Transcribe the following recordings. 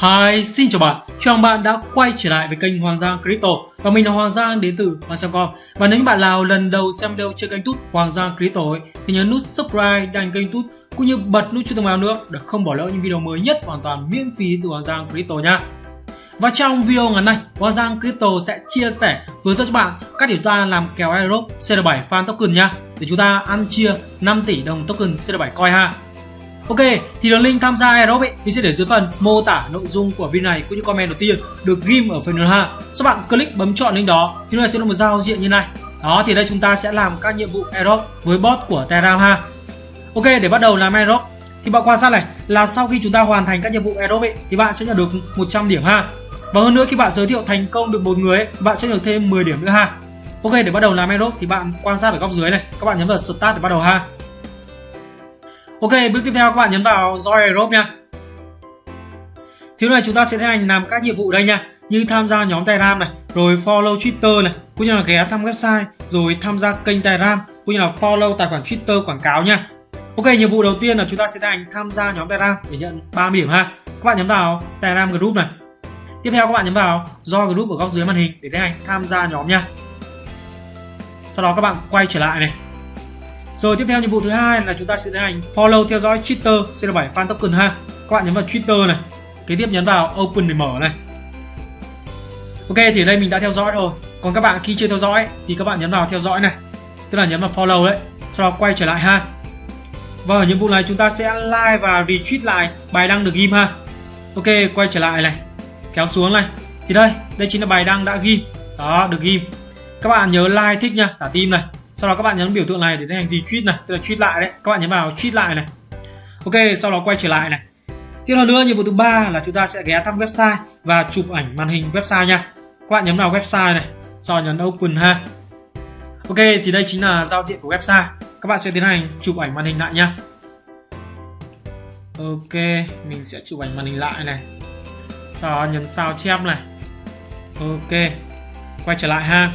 Hi, xin chào bạn. Chào mừng bạn đã quay trở lại với kênh Hoàng Giang Crypto và mình là Hoàng Giang đến từ Hoàng.com. Và nếu như bạn nào lần đầu xem video trên kênh YouTube Hoàng Giang Crypto ấy, thì nhớ nút subscribe đăng kênh YouTube cũng như bật nút chuông thông báo nữa để không bỏ lỡ những video mới nhất hoàn toàn miễn phí từ Hoàng Giang Crypto nha. Và trong video ngày nay, Hoàng Giang Crypto sẽ chia sẻ hướng dẫn cho bạn các điều ta làm kèo airdrop CR7 fan token nha để chúng ta ăn chia 5 tỷ đồng token CR7 coin ha. Ok, thì đường link tham gia airdrop ấy mình sẽ để dưới phần mô tả nội dung của video này cũng như comment đầu tiên được ghim ở phần ha. Các bạn click bấm chọn link đó thì nó sẽ là một giao diện như này. Đó thì đây chúng ta sẽ làm các nhiệm vụ airdrop với bot của Telegram ha. Ok, để bắt đầu làm airdrop thì bạn quan sát này là sau khi chúng ta hoàn thành các nhiệm vụ airdrop ấy thì bạn sẽ nhận được 100 điểm ha. Và hơn nữa khi bạn giới thiệu thành công được một người ấy, bạn sẽ được thêm 10 điểm nữa ha. Ok, để bắt đầu làm airdrop thì bạn quan sát ở góc dưới này, các bạn nhấn vào start để bắt đầu ha. Ok, bước tiếp theo các bạn nhấn vào Join Group nha. Thì này chúng ta sẽ tiến hành làm các nhiệm vụ đây nha, như tham gia nhóm Telegram này, rồi follow Twitter này, cũng như là ghé thăm website, rồi tham gia kênh Telegram, cũng như là follow tài khoản Twitter quảng cáo nha. Ok, nhiệm vụ đầu tiên là chúng ta sẽ tiến hành tham gia nhóm Telegram để nhận 30 điểm ha. Các bạn nhấn vào Telegram group này. Tiếp theo các bạn nhấn vào do group ở góc dưới màn hình để tiến hành tham gia nhóm nha. Sau đó các bạn quay trở lại này, rồi tiếp theo nhiệm vụ thứ hai là chúng ta sẽ tiến hành follow theo dõi Twitter CR7 fan token ha. Các bạn nhấn vào Twitter này. Kế tiếp nhấn vào open để mở này. Ok thì đây mình đã theo dõi rồi. Còn các bạn khi chưa theo dõi thì các bạn nhấn vào theo dõi này. Tức là nhấn vào follow đấy. Sau đó quay trở lại ha. Và ở nhiệm vụ này chúng ta sẽ like và retweet lại bài đăng được ghim ha. Ok, quay trở lại này. Kéo xuống này. Thì đây, đây chính là bài đăng đã ghim. Đó, được ghim. Các bạn nhớ like thích nha, thả tim này sau đó các bạn nhấn biểu tượng này để tiến hành retweet này, tức là tweet lại đấy. Các bạn nhấn vào tweet lại này. Ok, sau đó quay trở lại này. Tiếp theo nữa, nhiệm vụ thứ ba là chúng ta sẽ ghé thăm website và chụp ảnh màn hình website nha. Các bạn nhấn vào website này, sau đó nhấn open ha. Ok, thì đây chính là giao diện của website. Các bạn sẽ tiến hành chụp ảnh màn hình lại nha. Ok, mình sẽ chụp ảnh màn hình lại này. Sau đó nhấn sao chép này. Ok, quay trở lại ha.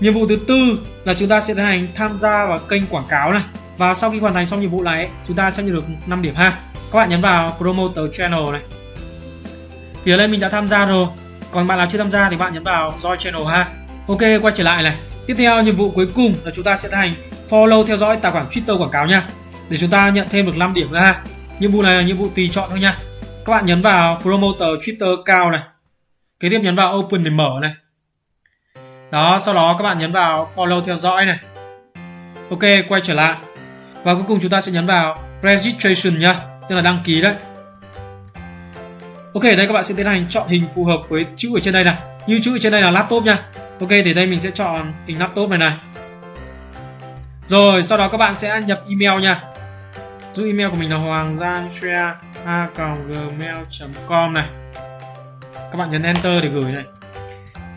Nhiệm vụ thứ tư là chúng ta sẽ tiến hành tham gia vào kênh quảng cáo này. Và sau khi hoàn thành xong nhiệm vụ này, chúng ta sẽ nhận được 5 điểm ha. Các bạn nhấn vào Promoter Channel này. phía lên mình đã tham gia rồi. Còn bạn nào chưa tham gia thì bạn nhấn vào Join Channel ha. Ok, quay trở lại này. Tiếp theo nhiệm vụ cuối cùng là chúng ta sẽ tiến hành follow theo dõi tài khoản Twitter quảng cáo nha. Để chúng ta nhận thêm được 5 điểm nữa ha. Nhiệm vụ này là nhiệm vụ tùy chọn thôi nha. Các bạn nhấn vào Promoter Twitter cao này. Kế tiếp nhấn vào Open để mở này đó, sau đó các bạn nhấn vào follow theo dõi này. Ok, quay trở lại. Và cuối cùng chúng ta sẽ nhấn vào registration nhá, tức là đăng ký đấy. Ok, đây các bạn sẽ tiến hành chọn hình phù hợp với chữ ở trên đây này. Như chữ ở trên đây là laptop nha. Ok, thì đây mình sẽ chọn hình laptop này này. Rồi, sau đó các bạn sẽ nhập email nha. Dụ email của mình là hoàng giang a gmail com này. Các bạn nhấn enter để gửi này.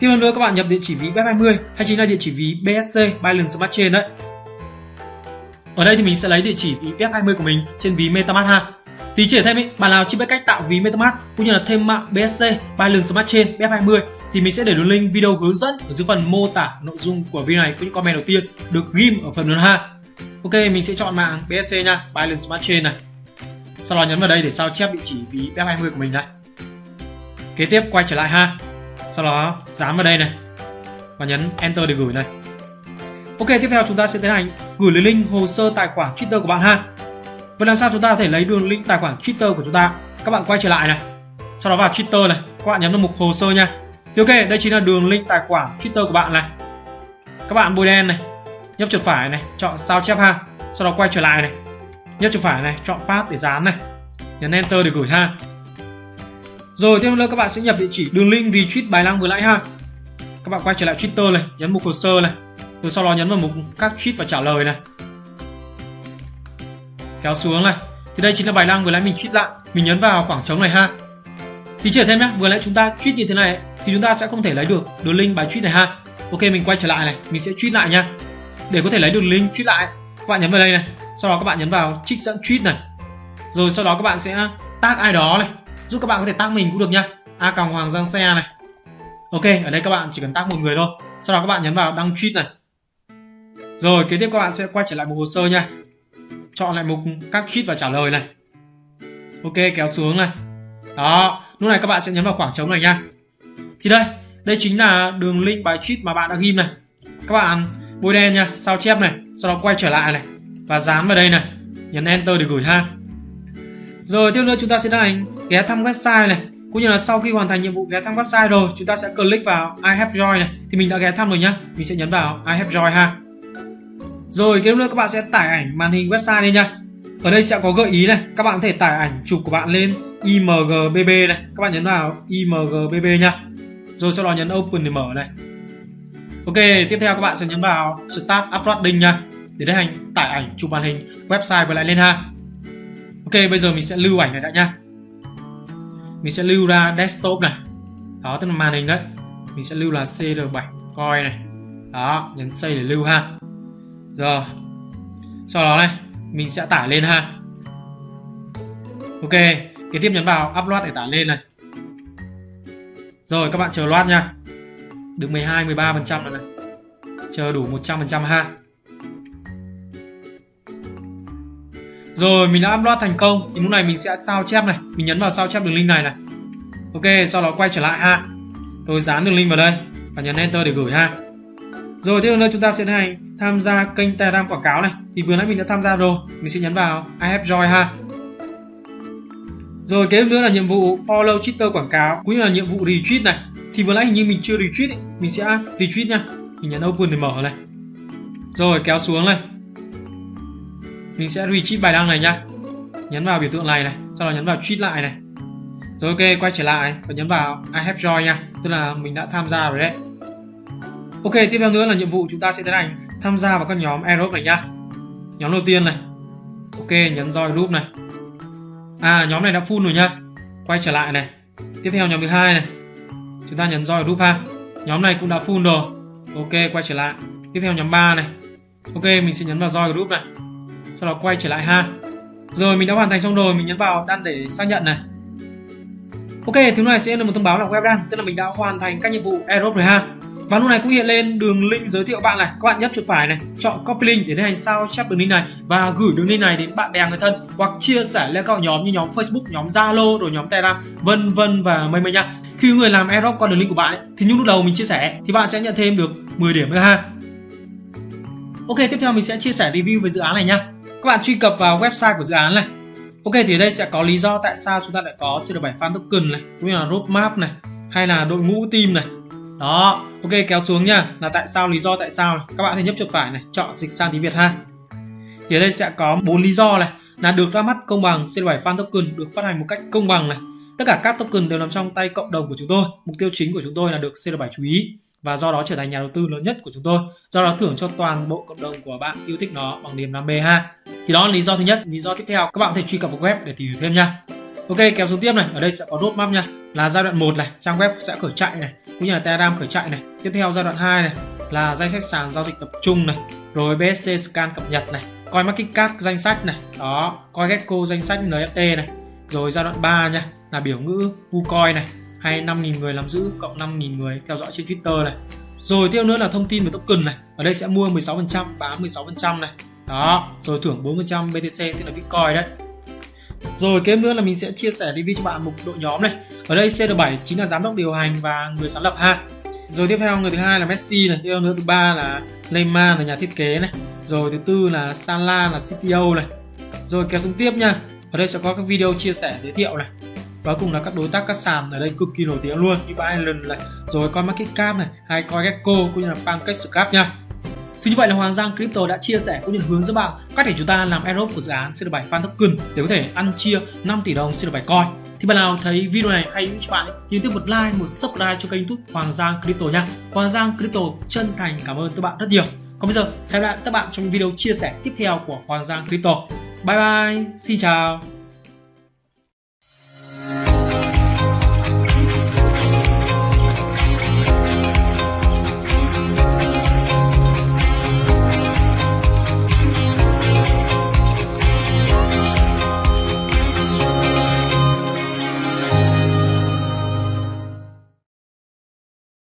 Tiếp lần nữa các bạn nhập địa chỉ ví BEP20 hay chính là địa chỉ ví BSC Binance Smart Chain đấy. Ở đây thì mình sẽ lấy địa chỉ ví BEP20 của mình trên ví MetaMask ha. Tí chỉ thêm ý, bạn nào chưa biết cách tạo ví MetaMask cũng như là thêm mạng BSC Binance Smart Chain BEP20 thì mình sẽ để đường link video hướng dẫn ở dưới phần mô tả nội dung của video này cũng như comment đầu tiên được ghim ở phần đường ha. Ok, mình sẽ chọn mạng BSC nha, Binance Smart Chain này. Sau đó nhấn vào đây để sao chép địa chỉ ví BEP20 của mình này. Kế tiếp quay trở lại ha sau đó, dán vào đây này. Và nhấn enter để gửi này. Ok, tiếp theo chúng ta sẽ tiến hành gửi lấy link hồ sơ tài khoản twitter của bạn ha. Vậy làm sao chúng ta có thể lấy đường link tài khoản twitter của chúng ta? Các bạn quay trở lại này. Sau đó vào twitter này. Các bạn nhấn vào mục hồ sơ nha. Thì ok, đây chính là đường link tài khoản twitter của bạn này. Các bạn bôi đen này. Nhấp chuột phải này. Chọn sao chép ha. Sau đó quay trở lại này. Nhấp chuột phải này. Chọn path để dán này. Nhấn enter để gửi ha rồi tiếp nữa các bạn sẽ nhập địa chỉ đường link retweet bài đăng vừa nãy ha. Các bạn quay trở lại Twitter này, nhấn mục hồ sơ này. Rồi sau đó nhấn vào mục các tweet và trả lời này. Kéo xuống này. Thì đây chính là bài đăng vừa nãy mình tweet lại. Mình nhấn vào khoảng trống này ha. Thì chỉ thêm nhé, vừa nãy chúng ta tweet như thế này thì chúng ta sẽ không thể lấy được đường link bài tweet này ha. Ok mình quay trở lại này, mình sẽ tweet lại nha. Để có thể lấy được link tweet lại, các bạn nhấn vào đây này. Sau đó các bạn nhấn vào trích dẫn tweet này. Rồi sau đó các bạn sẽ tag ai đó này giúp các bạn có thể tác mình cũng được nha a còng hoàng giang xe này. Ok, ở đây các bạn chỉ cần tác một người thôi. Sau đó các bạn nhấn vào đăng tweet này. Rồi, kế tiếp các bạn sẽ quay trở lại mục hồ sơ nha. Chọn lại mục các tweet và trả lời này. Ok, kéo xuống này. Đó, lúc này các bạn sẽ nhấn vào khoảng trống này nha. Thì đây đây chính là đường link bài tweet mà bạn đã ghim này. Các bạn bôi đen nha, sao chép này, sau đó quay trở lại này. Và dán vào đây này. Nhấn enter để gửi ha rồi tiếp nữa chúng ta sẽ tiến hành ghé thăm website này. Cũng như là sau khi hoàn thành nhiệm vụ ghé thăm website rồi, chúng ta sẽ click vào I have joined này. Thì mình đã ghé thăm rồi nhá. Mình sẽ nhấn vào I have joined ha. Rồi tiếp nữa các bạn sẽ tải ảnh màn hình website lên nhá. ở đây sẽ có gợi ý này. Các bạn có thể tải ảnh chụp của bạn lên imgbb này. Các bạn nhấn vào imgbb nhá. rồi sau đó nhấn open để mở này. Ok, tiếp theo các bạn sẽ nhấn vào start uploading nhá để tiến hành tải ảnh chụp màn hình website và lại lên ha bây giờ mình sẽ lưu ảnh này đã nhá, mình sẽ lưu ra desktop này. Đó tức là màn hình đấy. Mình sẽ lưu là cr7 coi này. Đó nhấn xây để lưu ha. Rồi. Sau đó này mình sẽ tải lên ha. Ok kế tiếp nhấn vào upload để tải lên này. Rồi các bạn chờ loát nha. Được 12 13 phần trăm này. Chờ đủ 100 phần trăm ha. Rồi, mình đã upload thành công. Thì lúc này mình sẽ sao chép này. Mình nhấn vào sao chép đường link này này. Ok, sau đó quay trở lại ha. Tôi dán đường link vào đây và nhấn enter để gửi ha. Rồi, tiếp nữa chúng ta sẽ này tham gia kênh telegram quảng cáo này. Thì vừa nãy mình đã tham gia rồi. Mình sẽ nhấn vào I have joy ha. Rồi, kế nữa là nhiệm vụ follow Twitter quảng cáo, cũng như là nhiệm vụ retweet này. Thì vừa nãy hình như mình chưa retweet ấy. mình sẽ retweet nha. Mình nhấn open để mở này. Rồi, kéo xuống này mình sẽ retweet bài đăng này nha nhấn vào biểu tượng này này, sau đó nhấn vào tweet lại này. Rồi ok, quay trở lại và nhấn vào I have joy nha, tức là mình đã tham gia rồi đấy. Ok, tiếp theo nữa là nhiệm vụ chúng ta sẽ tiến hành tham gia vào các nhóm aerob này nhá. Nhóm đầu tiên này. Ok, nhấn join group này. À nhóm này đã full rồi nhá. Quay trở lại này. Tiếp theo nhóm thứ hai này. Chúng ta nhấn join group ha. Nhóm này cũng đã full rồi. Ok, quay trở lại. Tiếp theo nhóm 3 này. Ok, mình sẽ nhấn vào join group này sau đó quay trở lại ha. Rồi mình đã hoàn thành xong rồi. Mình nhấn vào đăng để xác nhận này. Ok thứ này sẽ là một thông báo là web đăng tức là mình đã hoàn thành các nhiệm vụ aerob rồi ha. Và lúc này cũng hiện lên đường link giới thiệu bạn này. Các bạn nhấp chuột phải này chọn copy link để tiến hành sao chép đường link này. Và gửi đường link này đến bạn bè người thân hoặc chia sẻ lên các nhóm như nhóm Facebook nhóm Zalo rồi nhóm Telegram vân vân và mây mây nha. Khi người làm airdrop qua đường link của bạn ấy, thì những lúc đầu mình chia sẻ thì bạn sẽ nhận thêm được 10 điểm nữa ha. Ok tiếp theo mình sẽ chia sẻ review về dự án này nha các bạn truy cập vào website của dự án này. Ok, thì đây sẽ có lý do tại sao chúng ta lại có CR7 fan token này, cũng như là roadmap này, hay là đội ngũ team này. Đó, ok, kéo xuống nha. Là tại sao, lý do tại sao này. các bạn hãy nhấp chuột phải này, chọn dịch sang tiếng việt ha. Thì ở đây sẽ có bốn lý do này. Là được ra mắt công bằng CR7 fan token được phát hành một cách công bằng này. Tất cả các token đều nằm trong tay cộng đồng của chúng tôi. Mục tiêu chính của chúng tôi là được CR7 chú ý và do đó trở thành nhà đầu tư lớn nhất của chúng tôi do đó thưởng cho toàn bộ cộng đồng của bạn yêu thích nó bằng niềm đam mê ha thì đó là lý do thứ nhất lý do tiếp theo các bạn có thể truy cập vào web để tìm hiểu thêm nha Ok kéo xuống tiếp này, ở đây sẽ có roadmap nha. Là giai đoạn 1 này, trang web sẽ khởi chạy này, cũng như là Telegram khởi chạy này. Tiếp theo giai đoạn 2 này là danh sách sàn giao dịch tập trung này, rồi BSC scan cập nhật này, coi market cap danh sách này, đó, coi gecko danh sách NFT này. Rồi giai đoạn 3 nha, là biểu ngữ WooCoin này, hay 5.000 người làm giữ cộng 5.000 người theo dõi trên Twitter này. Rồi tiếp nữa là thông tin về token này. Ở đây sẽ mua 16%, bán 16% này. Đó, rồi thưởng 4% BTC tức là Bitcoin đấy. Rồi kế nữa là mình sẽ chia sẻ review cho bạn mục đội nhóm này. Ở đây CR7 chính là giám đốc điều hành và người sáng lập ha. Rồi tiếp theo người thứ hai là Messi này, tiếp theo nữa thứ ba là Neymar là nhà thiết kế này. Rồi thứ tư là Salah là CTO này. Rồi kéo xuống tiếp nha. Ở đây sẽ có các video chia sẻ giới thiệu này. Và cùng là các đối tác các sàn ở đây cực kỳ nổi tiếng luôn như Binance này, rồi coi Market Cap này, hay coi Gecko cũng như là PancakeSwap nha. Thì như vậy là Hoàng Giang Crypto đã chia sẻ cũng như hướng dẫn bạn cách để chúng ta làm airdrop của dự án CR7 Fan Token để có thể ăn chia 5 tỷ đồng CR7 Coin. Thì bạn nào thấy video này hay cho bạn thì tiếp một like, một subscribe cho kênh YouTube Hoàng Giang Crypto nha. Hoàng Giang Crypto chân thành cảm ơn các bạn rất nhiều. Còn bây giờ hẹn gặp lại các bạn trong video chia sẻ tiếp theo của Hoàng Giang Crypto. Bye bye, xin chào.